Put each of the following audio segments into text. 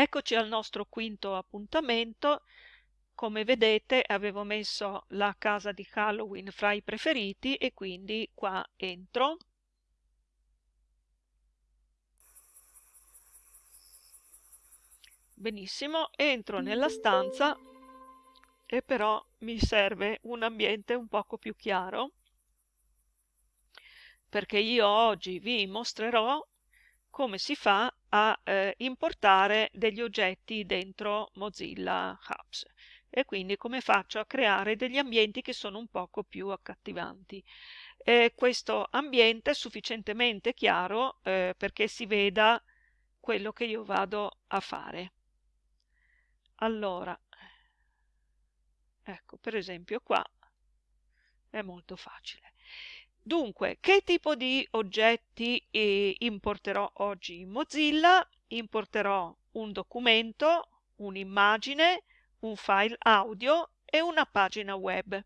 Eccoci al nostro quinto appuntamento. Come vedete avevo messo la casa di Halloween fra i preferiti e quindi qua entro. Benissimo, entro nella stanza e però mi serve un ambiente un poco più chiaro perché io oggi vi mostrerò come si fa a eh, importare degli oggetti dentro Mozilla Hubs e quindi come faccio a creare degli ambienti che sono un poco più accattivanti. Eh, questo ambiente è sufficientemente chiaro eh, perché si veda quello che io vado a fare. Allora, ecco per esempio qua è molto facile. Dunque, che tipo di oggetti eh, importerò oggi in Mozilla? Importerò un documento, un'immagine, un file audio e una pagina web.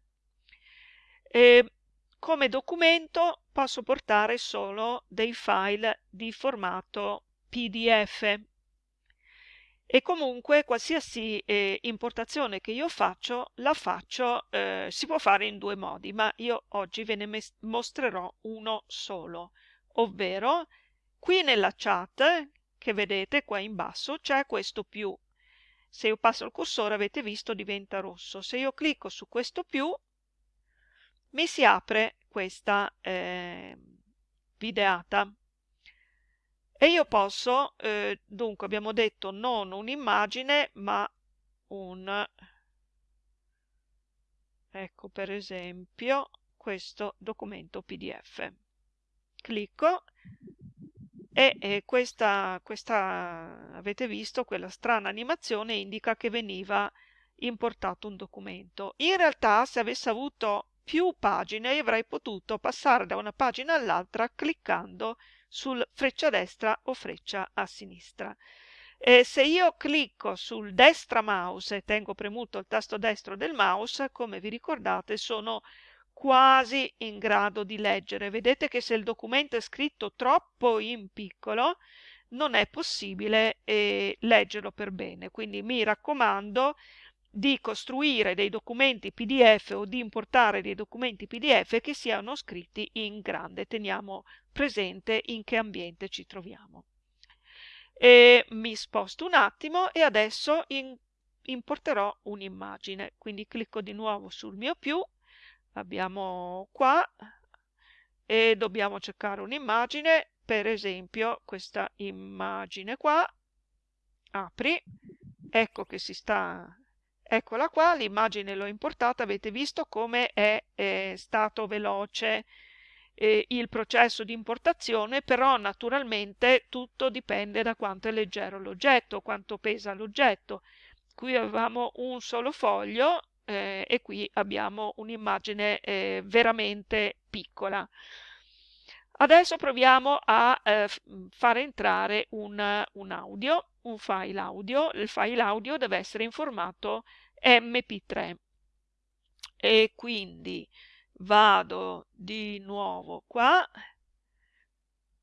E come documento posso portare solo dei file di formato PDF e comunque qualsiasi eh, importazione che io faccio la faccio, eh, si può fare in due modi, ma io oggi ve ne mostrerò uno solo, ovvero qui nella chat che vedete qua in basso c'è questo più. Se io passo il cursore avete visto diventa rosso. Se io clicco su questo più mi si apre questa eh, videata e io posso, eh, dunque abbiamo detto non un'immagine ma un, ecco per esempio questo documento pdf. Clicco e, e questa, questa, avete visto, quella strana animazione indica che veniva importato un documento. In realtà se avessi avuto più pagine avrei potuto passare da una pagina all'altra cliccando sul freccia destra o freccia a sinistra. E se io clicco sul destra mouse e tengo premuto il tasto destro del mouse, come vi ricordate, sono quasi in grado di leggere. Vedete che se il documento è scritto troppo in piccolo, non è possibile eh, leggerlo per bene. Quindi mi raccomando di costruire dei documenti PDF o di importare dei documenti PDF che siano scritti in grande. Teniamo presente in che ambiente ci troviamo. E mi sposto un attimo e adesso in, importerò un'immagine, quindi clicco di nuovo sul mio più, abbiamo qua e dobbiamo cercare un'immagine, per esempio questa immagine qua, apri, ecco che si sta Eccola qua, l'immagine l'ho importata, avete visto come è, è stato veloce eh, il processo di importazione, però naturalmente tutto dipende da quanto è leggero l'oggetto, quanto pesa l'oggetto. Qui avevamo un solo foglio eh, e qui abbiamo un'immagine eh, veramente piccola. Adesso proviamo a eh, fare entrare un, un, audio, un file audio. Il file audio deve essere in formato mp3 e quindi vado di nuovo qua,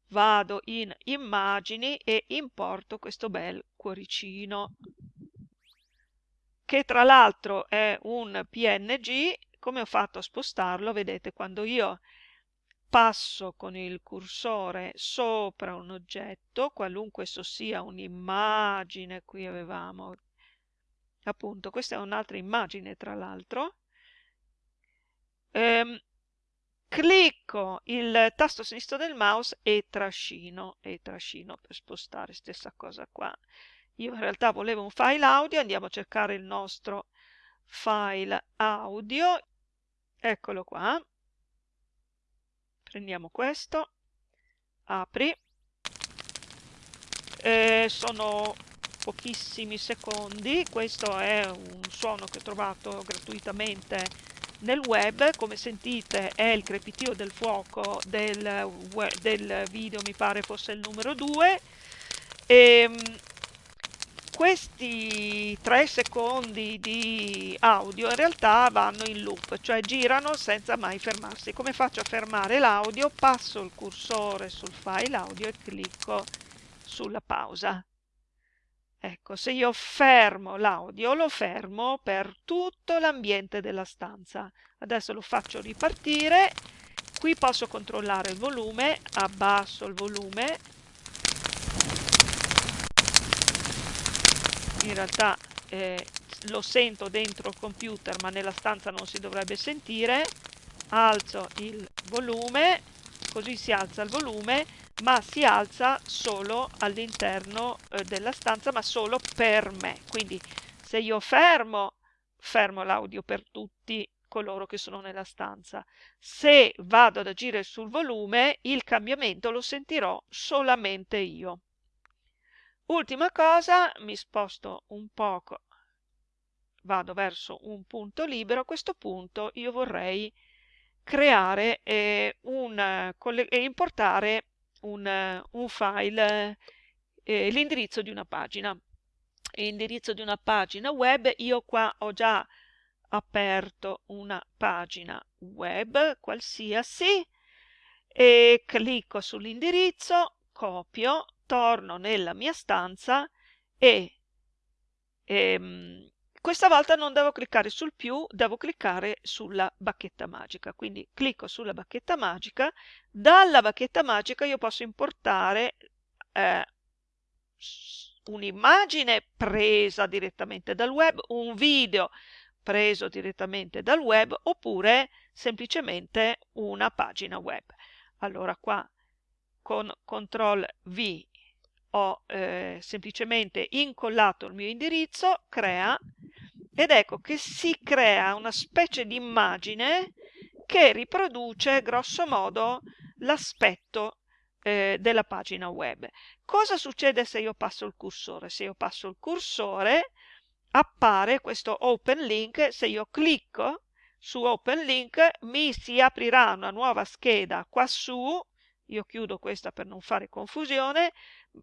vado in immagini e importo questo bel cuoricino che tra l'altro è un png come ho fatto a spostarlo vedete quando io passo con il cursore sopra un oggetto qualunque esso sia un'immagine qui avevamo appunto questa è un'altra immagine tra l'altro. Ehm, clicco il tasto sinistro del mouse e trascino e trascino per spostare stessa cosa qua. Io in realtà volevo un file audio andiamo a cercare il nostro file audio. Eccolo qua prendiamo questo. Apri. Eh, sono pochissimi secondi. Questo è un suono che ho trovato gratuitamente nel web. Come sentite è il crepitio del fuoco del, del video mi pare fosse il numero 2 e ehm, questi tre secondi di audio in realtà vanno in loop, cioè girano senza mai fermarsi. Come faccio a fermare l'audio? Passo il cursore sul file audio e clicco sulla pausa ecco, se io fermo l'audio, lo fermo per tutto l'ambiente della stanza. Adesso lo faccio ripartire, qui posso controllare il volume, abbasso il volume, in realtà eh, lo sento dentro il computer ma nella stanza non si dovrebbe sentire, alzo il volume, così si alza il volume, ma si alza solo all'interno eh, della stanza, ma solo per me. Quindi se io fermo, fermo l'audio per tutti coloro che sono nella stanza. Se vado ad agire sul volume, il cambiamento lo sentirò solamente io. Ultima cosa, mi sposto un poco, vado verso un punto libero, a questo punto io vorrei creare eh, un, e importare un, un file, eh, l'indirizzo di una pagina. L'indirizzo di una pagina web, io qua ho già aperto una pagina web qualsiasi e clicco sull'indirizzo, copio, torno nella mia stanza e ehm, questa volta non devo cliccare sul più, devo cliccare sulla bacchetta magica. Quindi clicco sulla bacchetta magica, dalla bacchetta magica io posso importare eh, un'immagine presa direttamente dal web, un video preso direttamente dal web oppure semplicemente una pagina web. Allora qua con CTRL V ho eh, semplicemente incollato il mio indirizzo, crea, ed ecco che si crea una specie di immagine che riproduce grosso modo l'aspetto eh, della pagina web. Cosa succede se io passo il cursore? Se io passo il cursore appare questo open link, se io clicco su open link mi si aprirà una nuova scheda qua su, io chiudo questa per non fare confusione,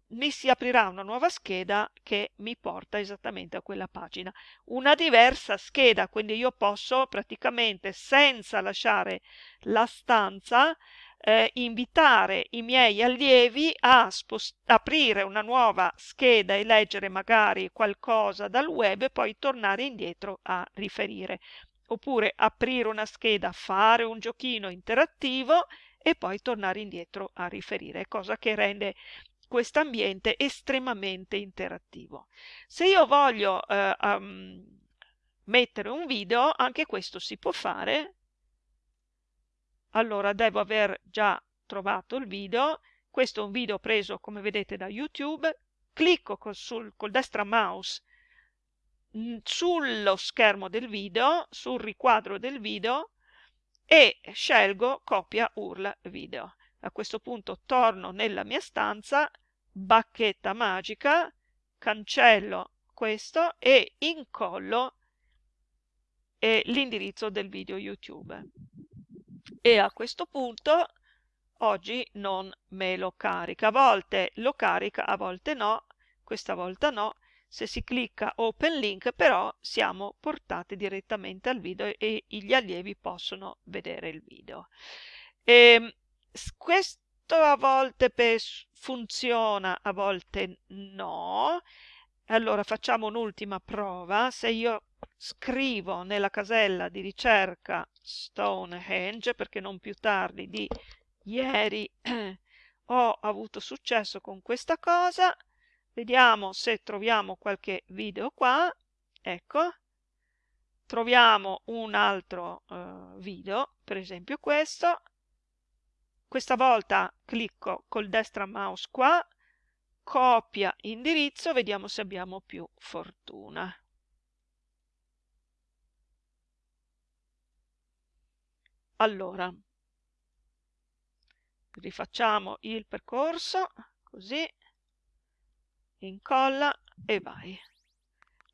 mi si aprirà una nuova scheda che mi porta esattamente a quella pagina. Una diversa scheda, quindi io posso praticamente senza lasciare la stanza eh, invitare i miei allievi a aprire una nuova scheda e leggere magari qualcosa dal web e poi tornare indietro a riferire. Oppure aprire una scheda, fare un giochino interattivo e poi tornare indietro a riferire, cosa che rende questo ambiente estremamente interattivo. Se io voglio eh, um, mettere un video, anche questo si può fare. Allora devo aver già trovato il video. Questo è un video preso, come vedete, da YouTube. Clicco col, sul, col destra mouse mm, sullo schermo del video, sul riquadro del video e scelgo copia URL video. A questo punto torno nella mia stanza, bacchetta magica, cancello questo e incollo eh, l'indirizzo del video YouTube. E a questo punto oggi non me lo carica. A volte lo carica, a volte no, questa volta no. Se si clicca Open Link però siamo portati direttamente al video e gli allievi possono vedere il video. E, ehm, questo a volte funziona, a volte no. Allora facciamo un'ultima prova. Se io scrivo nella casella di ricerca Stonehenge, perché non più tardi di ieri ho avuto successo con questa cosa, vediamo se troviamo qualche video qua. Ecco, troviamo un altro uh, video, per esempio questo, questa volta clicco col destra mouse qua, copia indirizzo, vediamo se abbiamo più fortuna. Allora, rifacciamo il percorso, così, incolla e vai.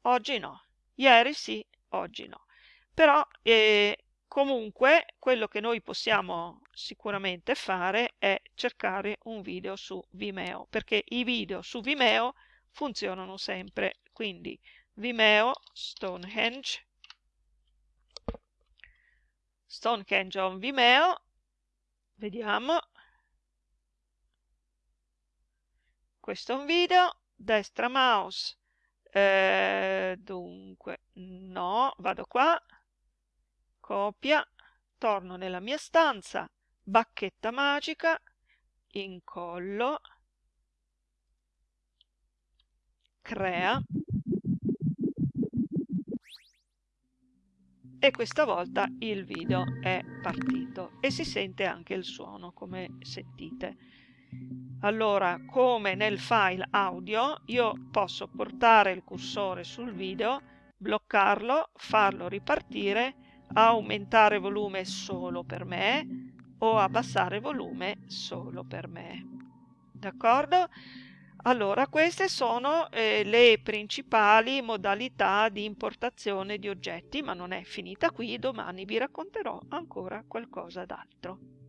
Oggi no, ieri sì, oggi no. Però eh, Comunque, quello che noi possiamo sicuramente fare è cercare un video su Vimeo, perché i video su Vimeo funzionano sempre. Quindi Vimeo Stonehenge Stonehenge on Vimeo vediamo questo è un video destra mouse. Eh, dunque no vado qua. Copia. Torno nella mia stanza. Bacchetta magica. Incollo. Crea. E questa volta il video è partito e si sente anche il suono come sentite allora come nel file audio io posso portare il cursore sul video bloccarlo farlo ripartire aumentare volume solo per me o abbassare volume solo per me d'accordo allora, queste sono eh, le principali modalità di importazione di oggetti, ma non è finita qui, domani vi racconterò ancora qualcosa d'altro.